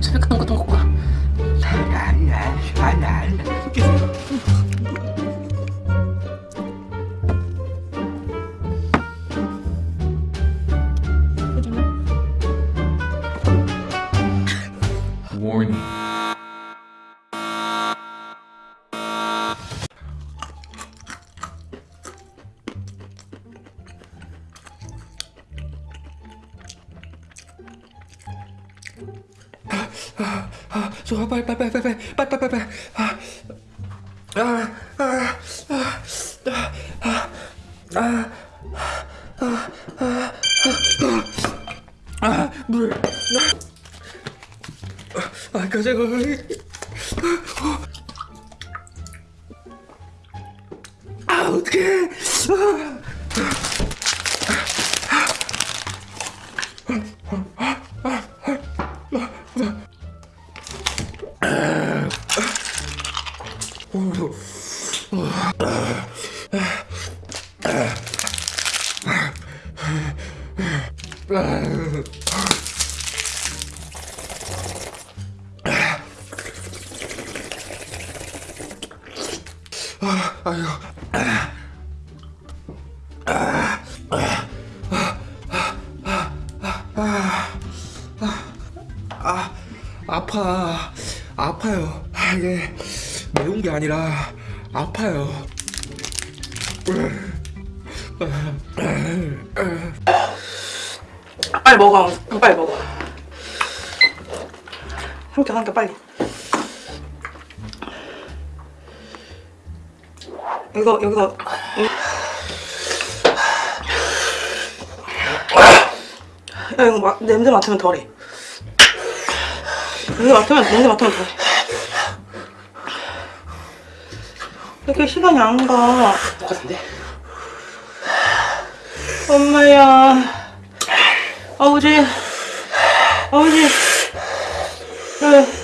새벽한 것도 먹고 가. Warning. 빨리 빨리 빨리 빨리 빨리 빨리 빨리 빨리 아, 아, 아, 아, 아, 물. 아, 가자고. 아유. 아, 아파. 아파요. 아, 이게 매운 게 아니라 아파요. 빨리 먹어. 빨리 먹어. 삼켜 삼켜 빨리. 여기서 여기서. 야 이거 마, 냄새 맡으면 덜해. 냄새 맡으면 냄새 맡으면 덜해. 이렇게 시간이 안 가. 똑같은데? 엄마야. 아버지. 아버지. 네.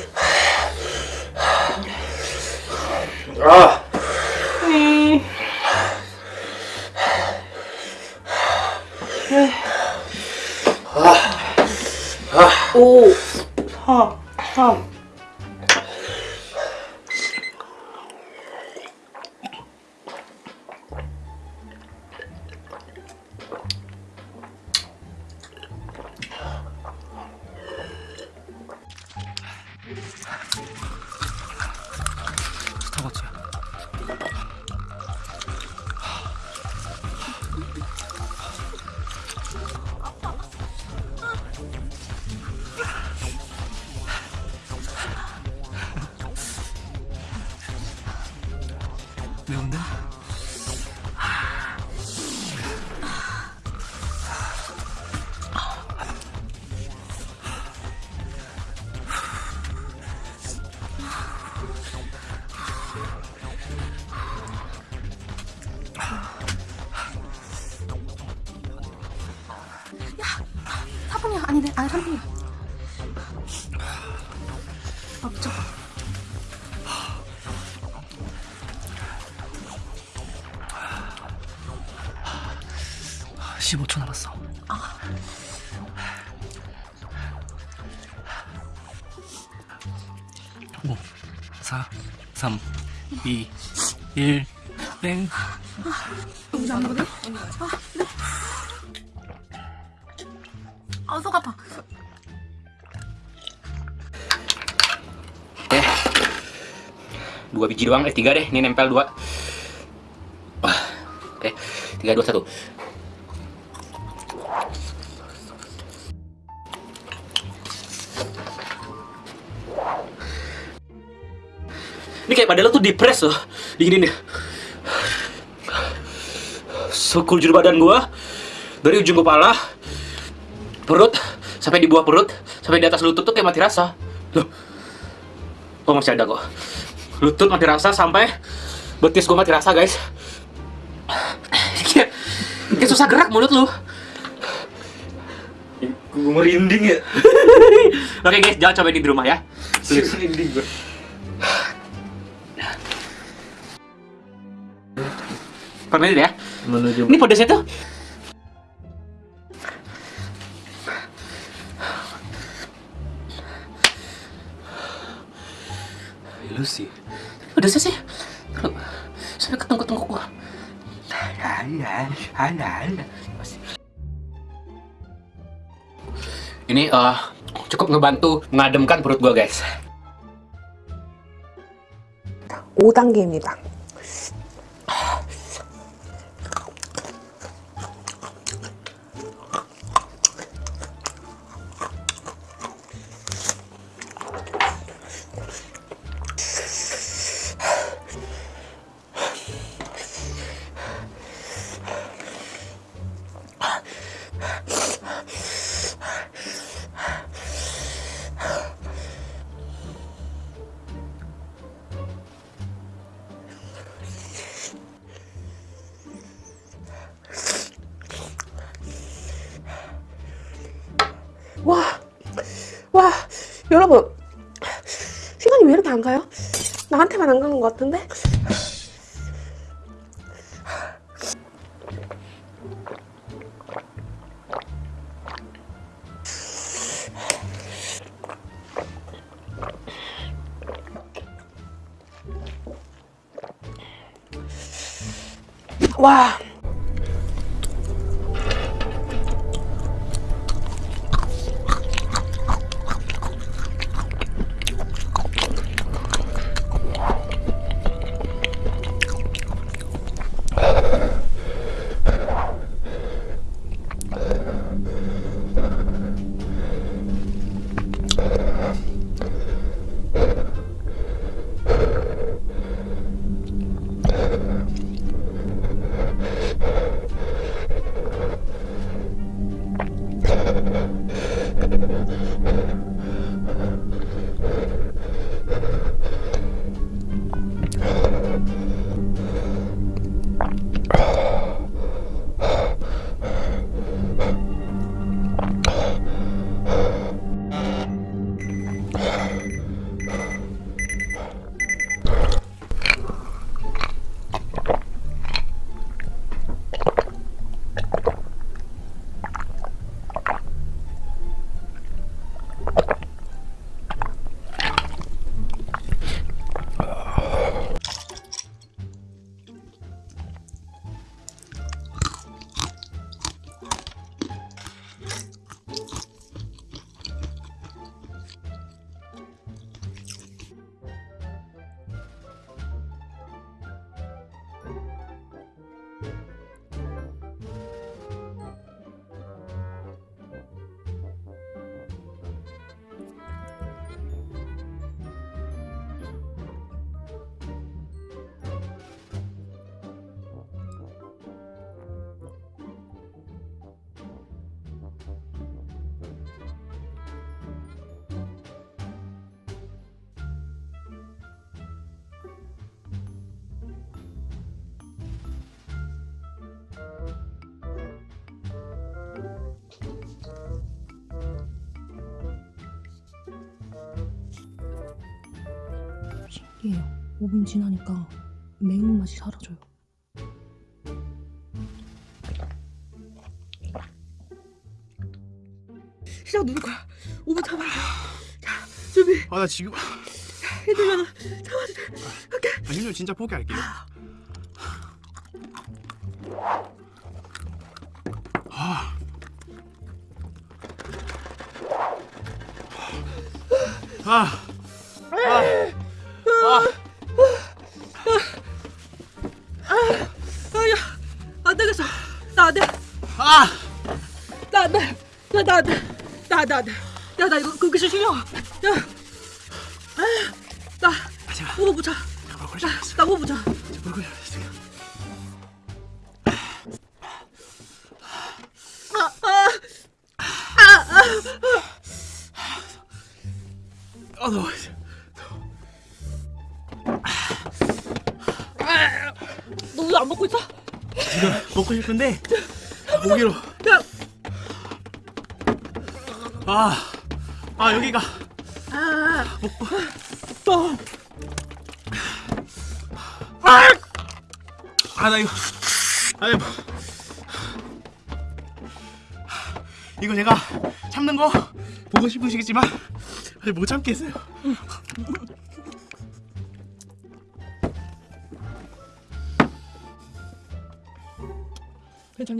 3분 3분 아 미쳐 15초 남았어 아. 오, 4 3 2 1땡 여기서 안 보네? 든? 아속 아파 eh. Dua biji doang, eh tiga deh, ini nempel dua. Wah, Oke, tiga, dua, satu. Ini kayak padahal tuh dipres loh, diginin ya. Sekujur badan gua dari ujung kepala, perut sampai di bawah perut, sampai di atas lutut tuh kayak mati rasa. Loh, Oh masih ada kok. Lutut mati rasa sampai betis gue mati rasa guys. Kayak, kayak susah gerak mulut lu. gue merinding ya. Oke guys, jangan cobain di rumah ya. Merinding gue. Permen ya. Menuju Ini pedasnya tuh lu sih. Udah sih. Lu sampai ketengku-tengku gua. Ini eh cukup ngebantu mengademkan perut gua, guys. 5단계입니다. 와, 와, 여러분. 시간이 왜 이렇게 안 가요? 나한테만 안 가는 것 같은데? 와. 신기해요. 5분 지나니까 매운맛이 사라져요. 시작 누를 거야. 5분 참아야 돼. 자, 준비. 아 나 지금 힘들면 돼. 오케이. 아, 힘들면 진짜 포기할게요. 아. 아. 아 야, 안 되겠어. 나 안 돼. 아. 나. 나, 나안 돼. 나, 나안 돼. 야, 나 이거 그게 실력. 야. 아, 나. 5분 붙여. 가볼 나, 나 5분 붙여. 모르고 아, 너무 먹고 싶은데 고기로 야, 아. 아, 여기가 아, 먹고 또. 아, 나 이거 아니 뭐 이거 제가 참는 거 보고 싶으시겠지만 못 참겠어요. 可以成